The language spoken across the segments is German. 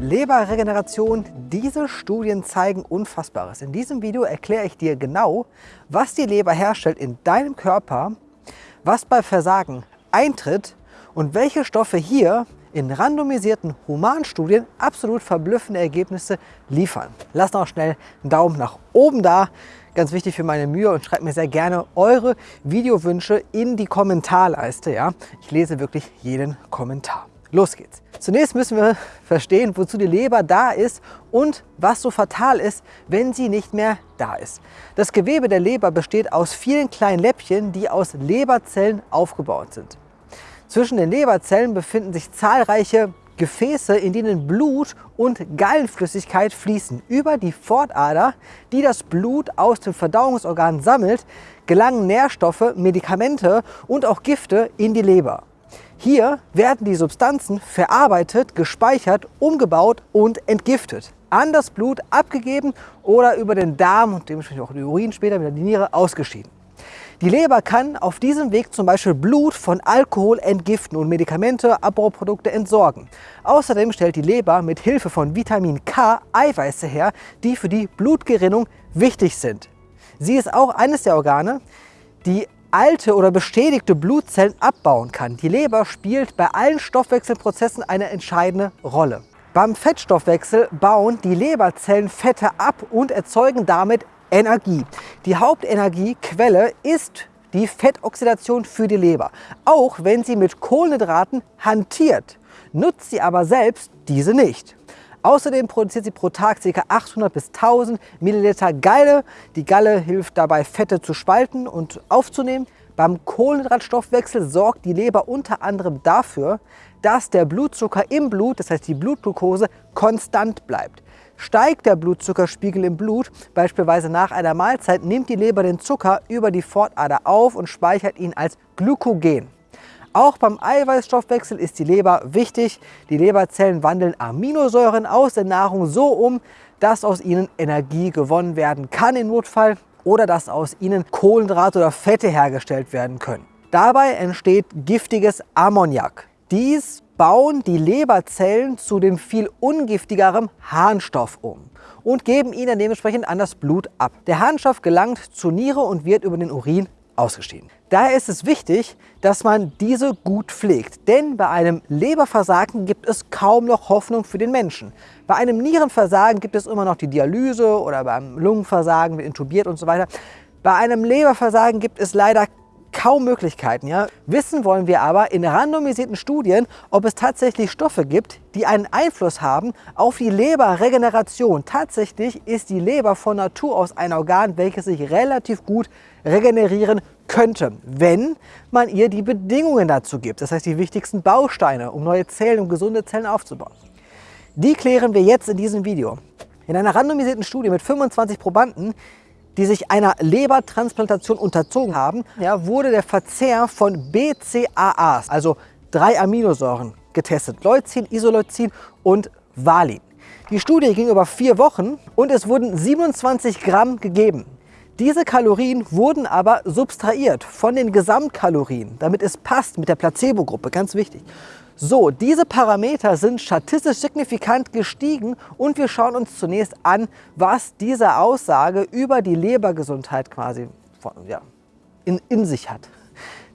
Leberregeneration, diese Studien zeigen Unfassbares. In diesem Video erkläre ich dir genau, was die Leber herstellt in deinem Körper, was bei Versagen eintritt und welche Stoffe hier in randomisierten Humanstudien absolut verblüffende Ergebnisse liefern. Lass noch schnell einen Daumen nach oben da, ganz wichtig für meine Mühe und schreibt mir sehr gerne eure Videowünsche in die Kommentarleiste. Ja? Ich lese wirklich jeden Kommentar. Los geht's. Zunächst müssen wir verstehen, wozu die Leber da ist und was so fatal ist, wenn sie nicht mehr da ist. Das Gewebe der Leber besteht aus vielen kleinen Läppchen, die aus Leberzellen aufgebaut sind. Zwischen den Leberzellen befinden sich zahlreiche Gefäße, in denen Blut und Gallenflüssigkeit fließen. Über die Fortader, die das Blut aus dem Verdauungsorgan sammelt, gelangen Nährstoffe, Medikamente und auch Gifte in die Leber. Hier werden die Substanzen verarbeitet, gespeichert, umgebaut und entgiftet. An das Blut abgegeben oder über den Darm und dementsprechend auch den Urin später wieder die Niere ausgeschieden. Die Leber kann auf diesem Weg zum Beispiel Blut von Alkohol entgiften und Medikamente, Abbauprodukte entsorgen. Außerdem stellt die Leber mit Hilfe von Vitamin K Eiweiße her, die für die Blutgerinnung wichtig sind. Sie ist auch eines der Organe, die alte oder bestätigte Blutzellen abbauen kann. Die Leber spielt bei allen Stoffwechselprozessen eine entscheidende Rolle. Beim Fettstoffwechsel bauen die Leberzellen Fette ab und erzeugen damit Energie. Die Hauptenergiequelle ist die Fettoxidation für die Leber. Auch wenn sie mit Kohlenhydraten hantiert, nutzt sie aber selbst diese nicht. Außerdem produziert sie pro Tag ca. 800 bis 1000 Milliliter Galle. Die Galle hilft dabei, Fette zu spalten und aufzunehmen. Beim Kohlenhydratstoffwechsel sorgt die Leber unter anderem dafür, dass der Blutzucker im Blut, das heißt die Blutglucose, konstant bleibt. Steigt der Blutzuckerspiegel im Blut, beispielsweise nach einer Mahlzeit, nimmt die Leber den Zucker über die Fortader auf und speichert ihn als Glykogen. Auch beim Eiweißstoffwechsel ist die Leber wichtig. Die Leberzellen wandeln Aminosäuren aus der Nahrung so um, dass aus ihnen Energie gewonnen werden kann im Notfall oder dass aus ihnen Kohlenhydrate oder Fette hergestellt werden können. Dabei entsteht giftiges Ammoniak. Dies bauen die Leberzellen zu dem viel ungiftigeren Harnstoff um und geben ihn dann dementsprechend an das Blut ab. Der Harnstoff gelangt zur Niere und wird über den Urin ausgeschieden. Daher ist es wichtig, dass man diese gut pflegt, denn bei einem Leberversagen gibt es kaum noch Hoffnung für den Menschen. Bei einem Nierenversagen gibt es immer noch die Dialyse oder beim Lungenversagen wird intubiert und so weiter. Bei einem Leberversagen gibt es leider kaum Möglichkeiten. Ja? Wissen wollen wir aber in randomisierten Studien, ob es tatsächlich Stoffe gibt, die einen Einfluss haben auf die Leberregeneration. Tatsächlich ist die Leber von Natur aus ein Organ, welches sich relativ gut regenerieren könnte, wenn man ihr die Bedingungen dazu gibt. Das heißt die wichtigsten Bausteine, um neue Zellen, um gesunde Zellen aufzubauen. Die klären wir jetzt in diesem Video. In einer randomisierten Studie mit 25 Probanden die sich einer Lebertransplantation unterzogen haben, ja, wurde der Verzehr von BCAAs, also drei Aminosäuren, getestet. Leucin, Isoleucin und Valin. Die Studie ging über vier Wochen und es wurden 27 Gramm gegeben. Diese Kalorien wurden aber subtrahiert von den Gesamtkalorien, damit es passt mit der Placebo-Gruppe, ganz wichtig. So, diese Parameter sind statistisch signifikant gestiegen und wir schauen uns zunächst an, was diese Aussage über die Lebergesundheit quasi ja, in, in sich hat.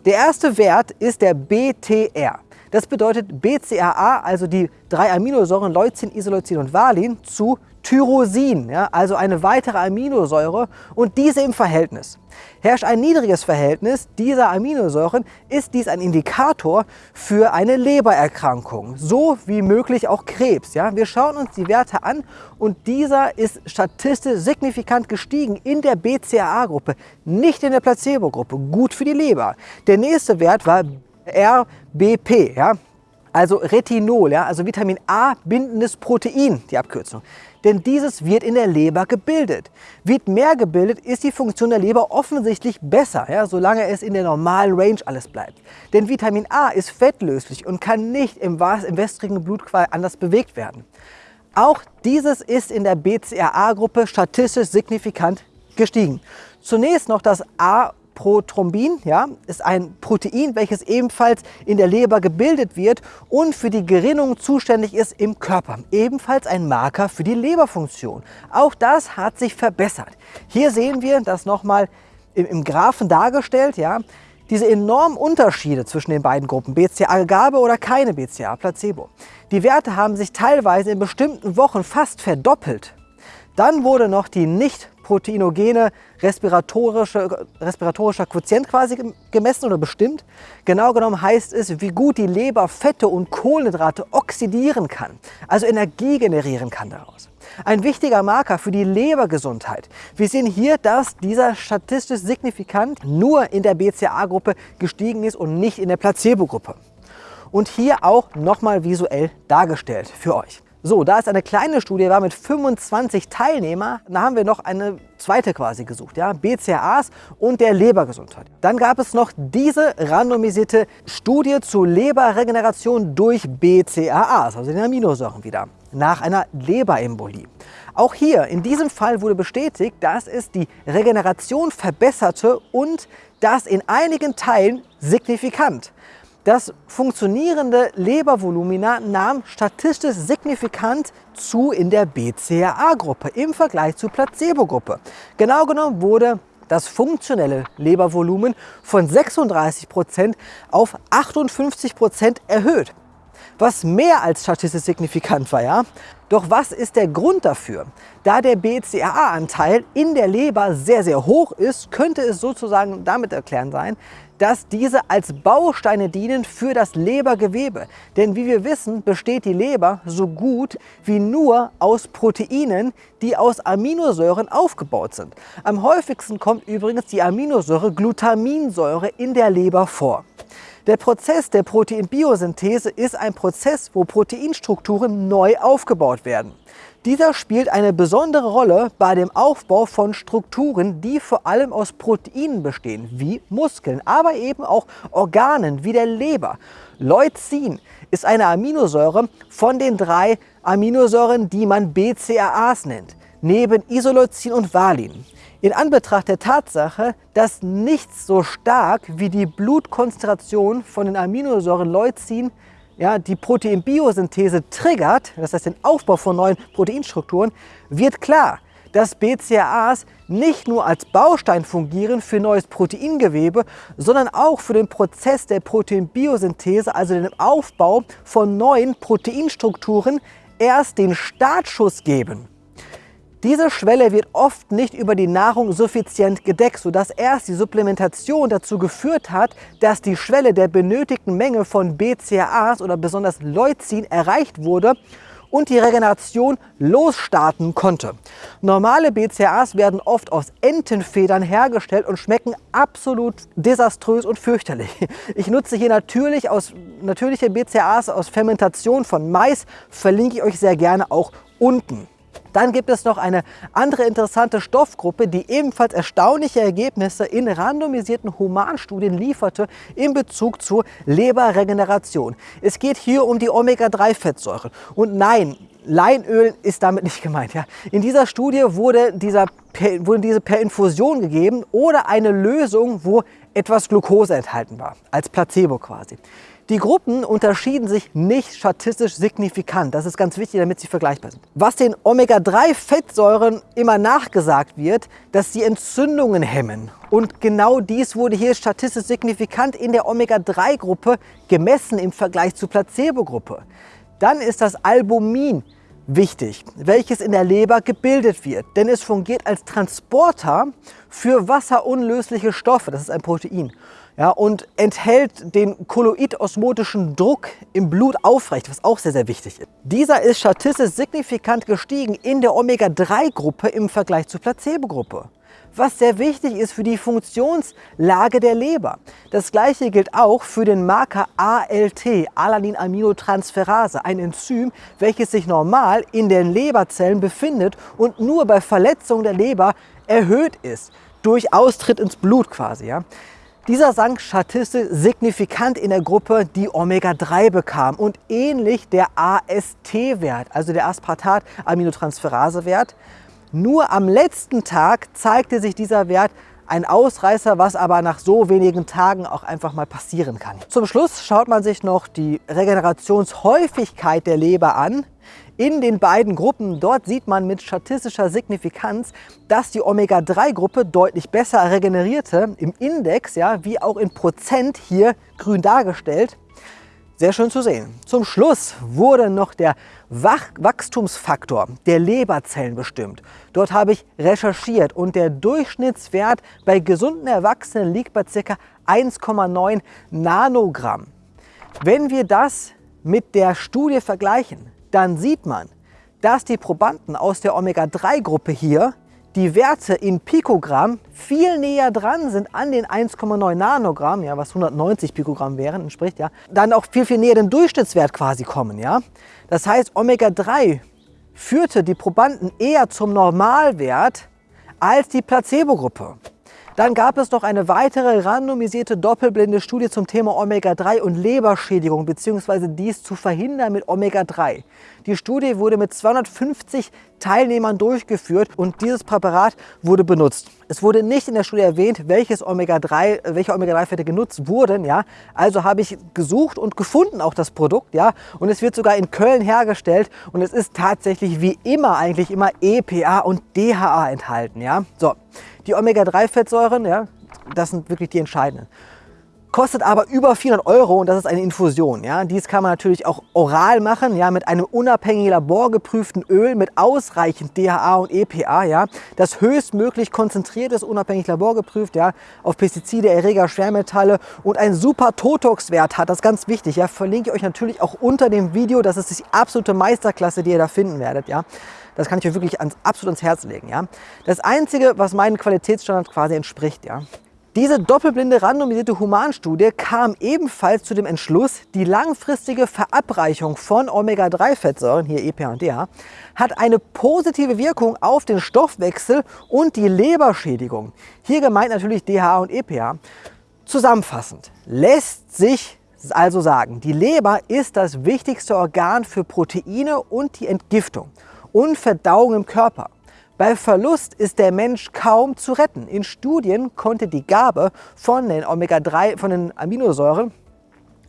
Der erste Wert ist der BTR. Das bedeutet BCAA, also die drei Aminosäuren Leucin, Isoleucin und Valin, zu Tyrosin, ja, also eine weitere Aminosäure und diese im Verhältnis. Herrscht ein niedriges Verhältnis dieser Aminosäuren, ist dies ein Indikator für eine Lebererkrankung, so wie möglich auch Krebs. Ja. Wir schauen uns die Werte an und dieser ist statistisch signifikant gestiegen in der BCAA-Gruppe, nicht in der Placebo-Gruppe. Gut für die Leber. Der nächste Wert war RBP, ja, also Retinol, ja, also Vitamin A bindendes Protein, die Abkürzung. Denn dieses wird in der Leber gebildet. Wird mehr gebildet, ist die Funktion der Leber offensichtlich besser, ja, solange es in der normalen Range alles bleibt. Denn Vitamin A ist fettlöslich und kann nicht im, im wässrigen Blutqual anders bewegt werden. Auch dieses ist in der BCAA-Gruppe statistisch signifikant gestiegen. Zunächst noch das A Lipoprothrombin ja, ist ein Protein, welches ebenfalls in der Leber gebildet wird und für die Gerinnung zuständig ist im Körper. Ebenfalls ein Marker für die Leberfunktion. Auch das hat sich verbessert. Hier sehen wir das nochmal im, im Graphen dargestellt. Ja, diese enormen Unterschiede zwischen den beiden Gruppen, BCA-Gabe oder keine BCA-Placebo. Die Werte haben sich teilweise in bestimmten Wochen fast verdoppelt. Dann wurde noch die nicht proteinogene respiratorische, respiratorischer Quotient quasi gemessen oder bestimmt. Genau genommen heißt es, wie gut die Leber Fette und Kohlenhydrate oxidieren kann, also Energie generieren kann daraus. Ein wichtiger Marker für die Lebergesundheit. Wir sehen hier, dass dieser statistisch signifikant nur in der BCA-Gruppe gestiegen ist und nicht in der Placebo-Gruppe. Und hier auch nochmal visuell dargestellt für euch. So, da ist eine kleine Studie, war mit 25 Teilnehmern. Da haben wir noch eine zweite quasi gesucht, ja, BCAAs und der Lebergesundheit. Dann gab es noch diese randomisierte Studie zur Leberregeneration durch BCAAs, also den Aminosäuren wieder, nach einer Leberembolie. Auch hier, in diesem Fall wurde bestätigt, dass es die Regeneration verbesserte und das in einigen Teilen signifikant. Das funktionierende Lebervolumina nahm statistisch signifikant zu in der BCAA-Gruppe im Vergleich zur Placebo-Gruppe. Genau genommen wurde das funktionelle Lebervolumen von 36% auf 58% erhöht was mehr als statistisch signifikant war. Ja? Doch was ist der Grund dafür? Da der BCAA-Anteil in der Leber sehr, sehr hoch ist, könnte es sozusagen damit erklären sein, dass diese als Bausteine dienen für das Lebergewebe. Denn wie wir wissen, besteht die Leber so gut wie nur aus Proteinen, die aus Aminosäuren aufgebaut sind. Am häufigsten kommt übrigens die Aminosäure Glutaminsäure in der Leber vor. Der Prozess der Proteinbiosynthese ist ein Prozess, wo Proteinstrukturen neu aufgebaut werden. Dieser spielt eine besondere Rolle bei dem Aufbau von Strukturen, die vor allem aus Proteinen bestehen, wie Muskeln, aber eben auch Organen wie der Leber. Leucin ist eine Aminosäure von den drei Aminosäuren, die man BCAAs nennt, neben Isoleucin und Valin. In Anbetracht der Tatsache, dass nichts so stark wie die Blutkonzentration von den Aminosäuren Leucin ja, die Proteinbiosynthese triggert, das heißt den Aufbau von neuen Proteinstrukturen, wird klar, dass BCAAs nicht nur als Baustein fungieren für neues Proteingewebe, sondern auch für den Prozess der Proteinbiosynthese, also den Aufbau von neuen Proteinstrukturen, erst den Startschuss geben. Diese Schwelle wird oft nicht über die Nahrung suffizient gedeckt, sodass erst die Supplementation dazu geführt hat, dass die Schwelle der benötigten Menge von BCAAs oder besonders Leucin erreicht wurde und die Regeneration losstarten konnte. Normale BCAAs werden oft aus Entenfedern hergestellt und schmecken absolut desaströs und fürchterlich. Ich nutze hier natürlich aus, natürliche BCAAs aus Fermentation von Mais, verlinke ich euch sehr gerne auch unten. Dann gibt es noch eine andere interessante Stoffgruppe, die ebenfalls erstaunliche Ergebnisse in randomisierten Humanstudien lieferte in Bezug zur Leberregeneration. Es geht hier um die Omega-3-Fettsäuren. Und nein, Leinöl ist damit nicht gemeint. Ja. In dieser Studie wurde, dieser, wurde diese per Infusion gegeben oder eine Lösung, wo etwas Glucose enthalten war, als Placebo quasi. Die Gruppen unterschieden sich nicht statistisch signifikant. Das ist ganz wichtig, damit sie vergleichbar sind. Was den Omega-3-Fettsäuren immer nachgesagt wird, dass sie Entzündungen hemmen. Und genau dies wurde hier statistisch signifikant in der Omega-3-Gruppe gemessen im Vergleich zur Placebo-Gruppe. Dann ist das Albumin wichtig, welches in der Leber gebildet wird, denn es fungiert als Transporter für wasserunlösliche Stoffe, das ist ein Protein, ja, und enthält den kolloidosmotischen Druck im Blut aufrecht, was auch sehr, sehr wichtig ist. Dieser ist statistisch signifikant gestiegen in der Omega-3-Gruppe im Vergleich zur Placebo-Gruppe was sehr wichtig ist für die Funktionslage der Leber. Das gleiche gilt auch für den Marker ALT, Alanin-Aminotransferase, ein Enzym, welches sich normal in den Leberzellen befindet und nur bei Verletzung der Leber erhöht ist, durch Austritt ins Blut quasi. Ja. Dieser sank statistisch signifikant in der Gruppe, die Omega-3 bekam und ähnlich der AST-Wert, also der Aspartat-Aminotransferase-Wert. Nur am letzten Tag zeigte sich dieser Wert ein Ausreißer, was aber nach so wenigen Tagen auch einfach mal passieren kann. Zum Schluss schaut man sich noch die Regenerationshäufigkeit der Leber an in den beiden Gruppen. Dort sieht man mit statistischer Signifikanz, dass die Omega-3-Gruppe deutlich besser regenerierte im Index, ja, wie auch in Prozent hier grün dargestellt. Sehr schön zu sehen. Zum Schluss wurde noch der Wachstumsfaktor der Leberzellen bestimmt. Dort habe ich recherchiert und der Durchschnittswert bei gesunden Erwachsenen liegt bei ca. 1,9 Nanogramm. Wenn wir das mit der Studie vergleichen, dann sieht man, dass die Probanden aus der Omega-3-Gruppe hier die Werte in Pikogramm viel näher dran sind an den 1,9 Nanogramm, ja, was 190 Pikogramm wären, entspricht ja, dann auch viel, viel näher dem Durchschnittswert quasi kommen. Ja. Das heißt, Omega-3 führte die Probanden eher zum Normalwert als die Placebo-Gruppe. Dann gab es noch eine weitere randomisierte doppelblinde Studie zum Thema Omega-3 und Leberschädigung bzw. dies zu verhindern mit Omega-3. Die Studie wurde mit 250 Teilnehmern durchgeführt und dieses Präparat wurde benutzt. Es wurde nicht in der Studie erwähnt, welches Omega-3, welche Omega-3-Fette genutzt wurden. Ja? Also habe ich gesucht und gefunden auch das Produkt. Ja? Und es wird sogar in Köln hergestellt und es ist tatsächlich wie immer eigentlich immer EPA und DHA enthalten. Ja? So. Die Omega-3-Fettsäuren, ja, das sind wirklich die entscheidenden. Kostet aber über 400 Euro und das ist eine Infusion. Ja. Dies kann man natürlich auch oral machen, ja, mit einem unabhängigen laborgeprüften Öl mit ausreichend DHA und EPA. Ja. Das höchstmöglich konzentriert ist, unabhängig laborgeprüft, ja, auf Pestizide, Erreger, Schwermetalle und einen super Totox-Wert hat. Das ist ganz wichtig. Ja. Verlinke ich euch natürlich auch unter dem Video. Das ist die absolute Meisterklasse, die ihr da finden werdet. Ja. Das kann ich euch wirklich ans, absolut ans Herz legen. Ja? Das Einzige, was meinen Qualitätsstandards quasi entspricht. Ja? Diese doppelblinde randomisierte Humanstudie kam ebenfalls zu dem Entschluss, die langfristige Verabreichung von Omega-3-Fettsäuren, hier EPA und DHA, hat eine positive Wirkung auf den Stoffwechsel und die Leberschädigung. Hier gemeint natürlich DHA und EPA. Zusammenfassend lässt sich also sagen, die Leber ist das wichtigste Organ für Proteine und die Entgiftung und Verdauung im Körper. Bei Verlust ist der Mensch kaum zu retten. In Studien konnte die Gabe von den Omega-3, von den Aminosäuren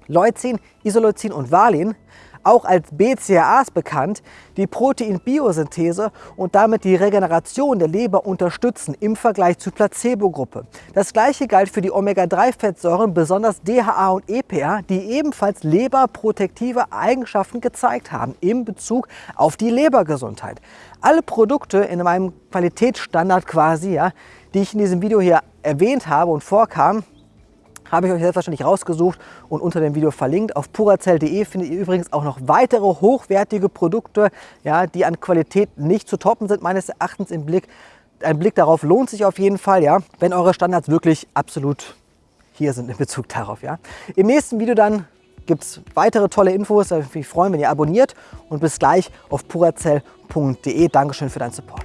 Leucin, Isoleucin und Valin auch als BCAAs bekannt, die Proteinbiosynthese und damit die Regeneration der Leber unterstützen im Vergleich zur Placebo-Gruppe. Das gleiche galt für die Omega-3-Fettsäuren, besonders DHA und EPA, die ebenfalls leberprotektive Eigenschaften gezeigt haben in Bezug auf die Lebergesundheit. Alle Produkte in meinem Qualitätsstandard quasi, ja, die ich in diesem Video hier erwähnt habe und vorkam, habe ich euch selbstverständlich rausgesucht und unter dem Video verlinkt. Auf purazell.de findet ihr übrigens auch noch weitere hochwertige Produkte, ja, die an Qualität nicht zu toppen sind, meines Erachtens im Blick. Ein Blick darauf lohnt sich auf jeden Fall, ja, wenn eure Standards wirklich absolut hier sind in Bezug darauf. Ja. Im nächsten Video dann gibt es weitere tolle Infos. Ich mich freuen, wenn ihr abonniert. Und bis gleich auf purazell.de. Dankeschön für deinen Support.